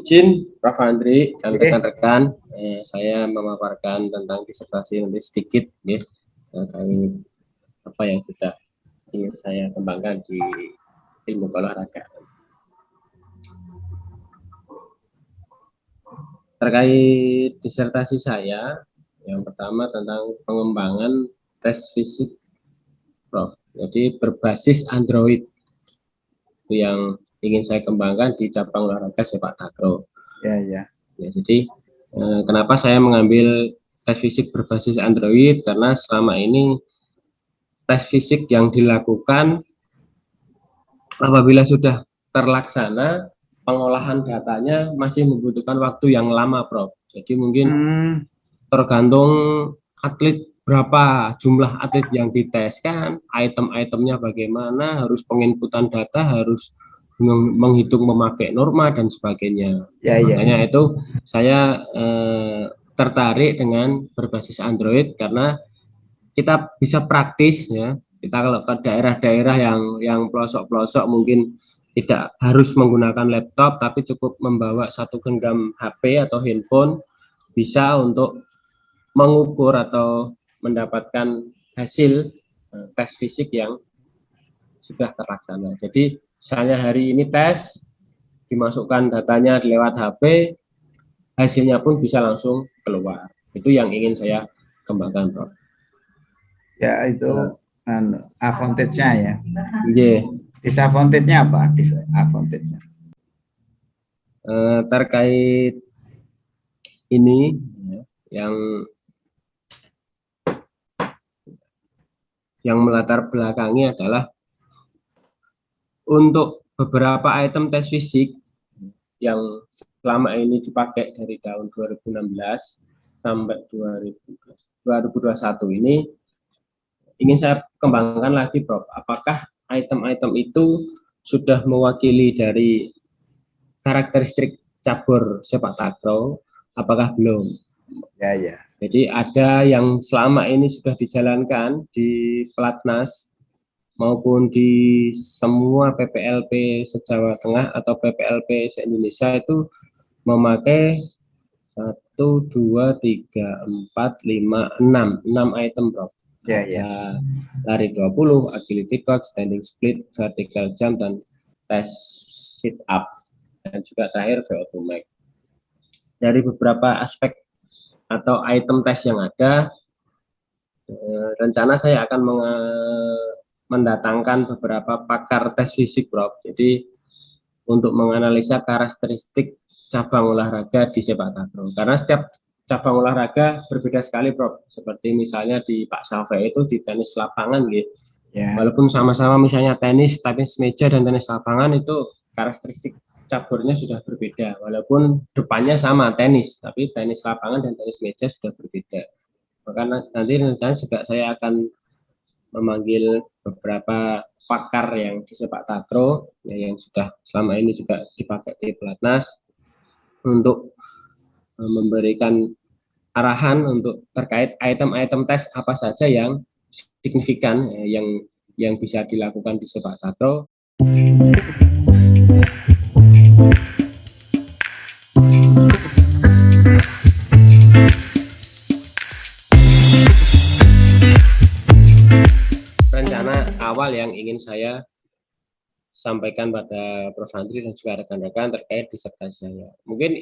izin Prof. Andri dan rekan-rekan, eh, saya memaparkan tentang disertasi nanti sedikit ya, terkait apa yang sudah ingin saya kembangkan di ilmu olahraga. Terkait disertasi saya, yang pertama tentang pengembangan tes fisik Prof. Jadi berbasis Android itu yang ingin saya kembangkan di cabang olahraga sepak takraw. Ya, ya. Ya, jadi eh, kenapa saya mengambil tes fisik berbasis Android? Karena selama ini tes fisik yang dilakukan apabila sudah terlaksana pengolahan datanya masih membutuhkan waktu yang lama, Prof. Jadi mungkin hmm. tergantung atlet berapa jumlah atlet yang diteskan, item-itemnya bagaimana, harus penginputan data, harus menghitung memakai norma dan sebagainya. Ya, ya. Makanya itu saya eh, tertarik dengan berbasis Android karena kita bisa praktis ya. Kita kalau ke daerah-daerah yang yang pelosok-pelosok mungkin tidak harus menggunakan laptop tapi cukup membawa satu genggam HP atau handphone bisa untuk mengukur atau mendapatkan hasil uh, tes fisik yang sudah terlaksana. Jadi misalnya hari ini tes, dimasukkan datanya lewat HP, hasilnya pun bisa langsung keluar. Itu yang ingin saya kembangkan, Prof. Ya, itu uh, advantage-nya ya. Yeah. Disadvantage-nya apa? Disadvantage-nya. Uh, terkait ini yang yang melatar belakangi adalah untuk beberapa item tes fisik yang selama ini dipakai dari tahun 2016 sampai 2021 ini ingin saya kembangkan lagi Prof. Apakah item-item itu sudah mewakili dari karakteristik cabur sepak takraw? Apakah belum? Ya, ya. Jadi ada yang selama ini sudah dijalankan di Pelatnas maupun di semua PPLP se-Jawa Tengah atau PPLP se-Indonesia itu memakai 1, 2, 3, 4, 5, 6, 6 item bro. Ya, ya. Lari 20, agility coach, standing split, vertical jump, dan tes sit up. Dan juga terakhir VO2 max. Dari beberapa aspek atau item tes yang ada, eh, rencana saya akan mendatangkan beberapa pakar tes fisik, Prof. Jadi untuk menganalisa karakteristik cabang olahraga di sepak takraw. Karena setiap cabang olahraga berbeda sekali, Prof. Seperti misalnya di Pak Safe itu di tenis lapangan, gitu. Yeah. Walaupun sama-sama misalnya tenis, tenis meja dan tenis lapangan itu karakteristik caburnya sudah berbeda, walaupun depannya sama tenis, tapi tenis lapangan dan tenis meja sudah berbeda. Maka nanti rencana juga saya akan memanggil beberapa pakar yang di sepak ya, yang sudah selama ini juga dipakai di pelatnas untuk e, memberikan arahan untuk terkait item-item tes apa saja yang signifikan ya, yang yang bisa dilakukan di sepak takraw. Awal yang ingin saya sampaikan pada Prof. Andri dan juga rekan-rekan terkait disertasi saya. Mungkin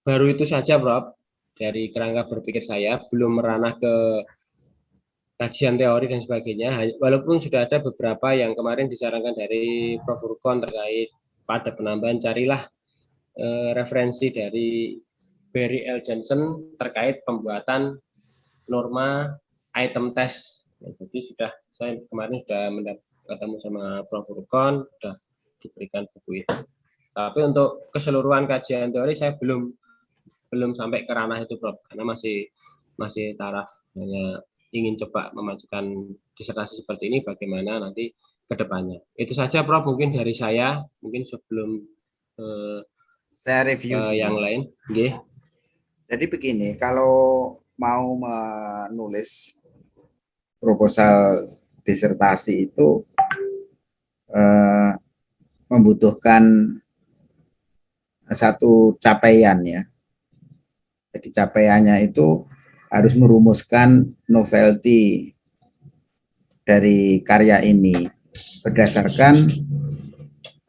baru itu saja, Prof. Dari kerangka berpikir saya, belum meranah ke kajian teori dan sebagainya, walaupun sudah ada beberapa yang kemarin disarankan dari Prof. Urkon terkait pada penambahan, carilah eh, referensi dari Barry L. Johnson terkait pembuatan norma item test Ya, jadi sudah saya kemarin sudah ketemu sama Prof. Rukon, sudah diberikan buku itu. Tapi untuk keseluruhan kajian teori saya belum belum sampai ke ranah itu, Prof. Karena masih masih taraf hanya ingin coba memajukan disertasi seperti ini bagaimana nanti ke depannya. Itu saja Prof mungkin dari saya, mungkin sebelum eh, saya review eh, yang lain. Okay. Jadi begini, kalau mau menulis proposal disertasi itu uh, membutuhkan satu capaian ya. Jadi capaiannya itu harus merumuskan novelty dari karya ini berdasarkan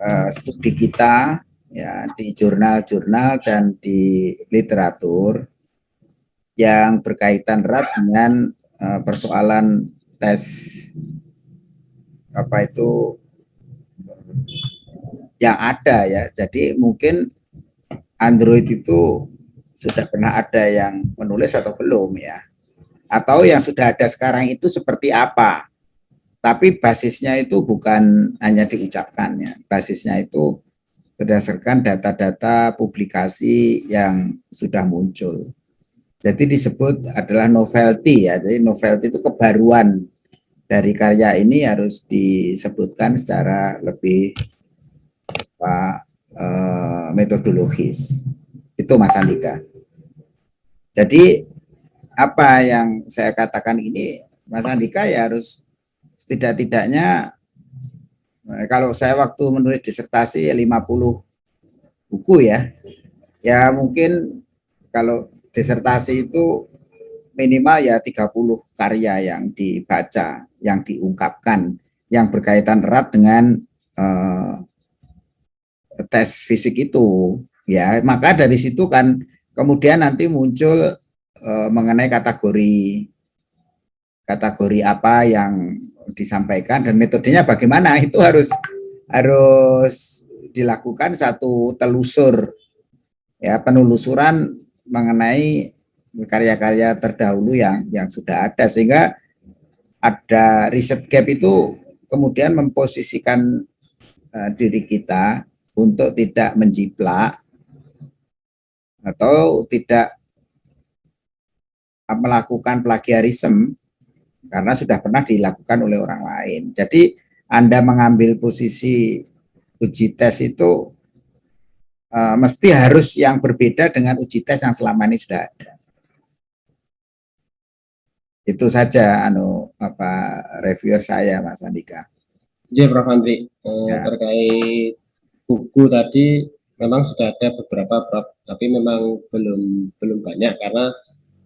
uh, studi kita ya di jurnal-jurnal dan di literatur yang berkaitan erat dengan uh, persoalan tes apa itu yang ada ya. Jadi mungkin Android itu sudah pernah ada yang menulis atau belum ya. Atau yang sudah ada sekarang itu seperti apa. Tapi basisnya itu bukan hanya diucapkannya. Basisnya itu berdasarkan data-data publikasi yang sudah muncul. Jadi disebut adalah novelty ya. Jadi novelty itu kebaruan dari karya ini harus disebutkan secara lebih apa, eh, metodologis. Itu Mas Andika. Jadi apa yang saya katakan ini Mas Andika ya harus setidak-tidaknya eh, kalau saya waktu menulis disertasi 50 buku ya. Ya mungkin kalau disertasi itu minimal ya 30 karya yang dibaca, yang diungkapkan, yang berkaitan erat dengan uh, tes fisik itu ya. Maka dari situ kan kemudian nanti muncul uh, mengenai kategori kategori apa yang disampaikan dan metodenya bagaimana. Itu harus harus dilakukan satu telusur ya penelusuran mengenai karya-karya terdahulu yang yang sudah ada sehingga ada riset gap itu kemudian memposisikan uh, diri kita untuk tidak menjiplak atau tidak melakukan plagiarisme karena sudah pernah dilakukan oleh orang lain. Jadi Anda mengambil posisi uji tes itu uh, mesti harus yang berbeda dengan uji tes yang selama ini sudah ada. Itu saja anu apa reviewer saya Mas Andika. Jadi Prof Andri eh, ya. terkait buku tadi memang sudah ada beberapa Prof, tapi memang belum belum banyak karena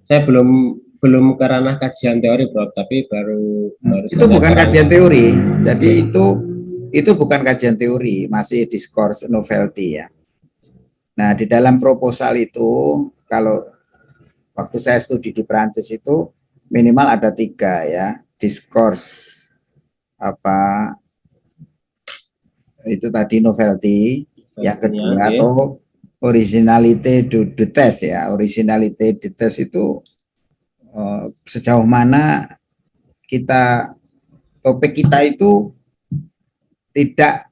saya belum belum karena kajian teori Prof, tapi baru baru Itu bukan kajian teori. Jadi itu itu bukan kajian teori, masih discourse novelty ya. Nah, di dalam proposal itu kalau waktu saya studi di Perancis itu minimal ada tiga ya discourse apa itu tadi novelty yang kedua atau originality du, du test ya originality du test itu uh, sejauh mana kita topik kita itu tidak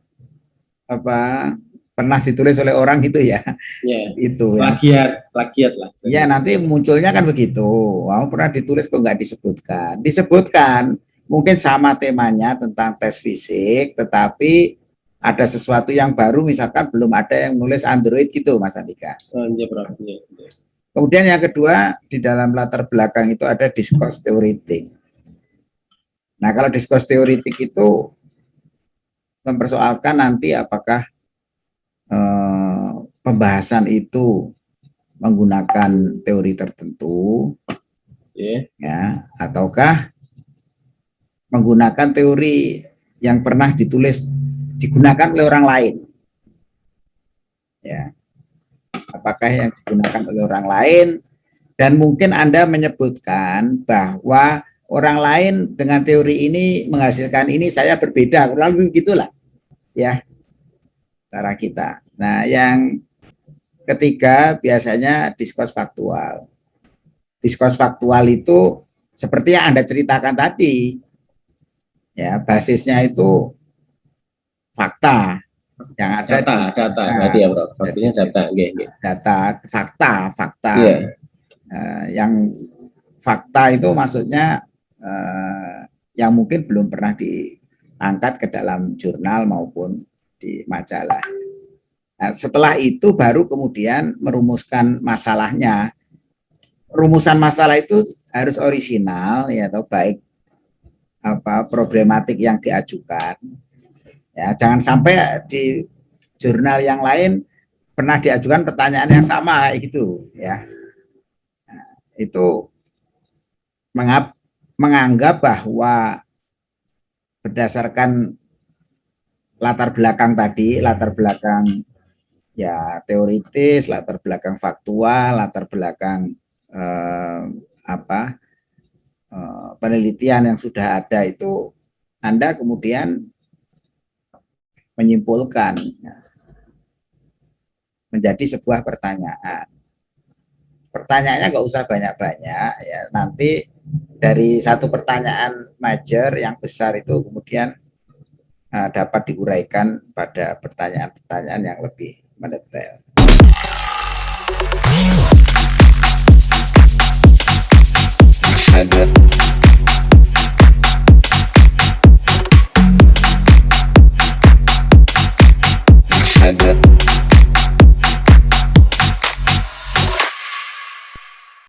apa pernah ditulis oleh orang gitu ya. Yeah. itu ya. Plagiat, plagiat lah. Ya nanti munculnya kan begitu. Wow, pernah ditulis kok nggak disebutkan. Disebutkan mungkin sama temanya tentang tes fisik, tetapi ada sesuatu yang baru misalkan belum ada yang nulis Android gitu Mas Andika. Oh, iya, iya, iya. Kemudian yang kedua di dalam latar belakang itu ada diskus teoritik. Nah kalau diskus teoritik itu mempersoalkan nanti apakah pembahasan itu menggunakan teori tertentu, yeah. ya, ataukah menggunakan teori yang pernah ditulis digunakan oleh orang lain, ya, apakah yang digunakan oleh orang lain dan mungkin anda menyebutkan bahwa orang lain dengan teori ini menghasilkan ini saya berbeda, kurang gitulah, ya cara kita. Nah, yang ketiga biasanya diskurs faktual. Diskurs faktual itu seperti yang Anda ceritakan tadi. Ya, basisnya itu fakta yang ada data, di, data nah, berarti ya, Bro. Data. Data, fakta, fakta. Yeah. Uh, yang fakta itu maksudnya uh, yang mungkin belum pernah diangkat ke dalam jurnal maupun di majalah. Nah, setelah itu baru kemudian merumuskan masalahnya. Rumusan masalah itu harus original ya atau baik apa problematik yang diajukan. Ya, jangan sampai di jurnal yang lain pernah diajukan pertanyaan yang sama gitu ya nah, itu mengap, menganggap bahwa berdasarkan latar belakang tadi latar belakang ya teoritis latar belakang faktual latar belakang eh, apa eh, penelitian yang sudah ada itu anda kemudian menyimpulkan ya, menjadi sebuah pertanyaan. Pertanyaannya nggak usah banyak-banyak ya. Nanti dari satu pertanyaan major yang besar itu kemudian uh, dapat diuraikan pada pertanyaan-pertanyaan yang lebih motherfucker. Shut up.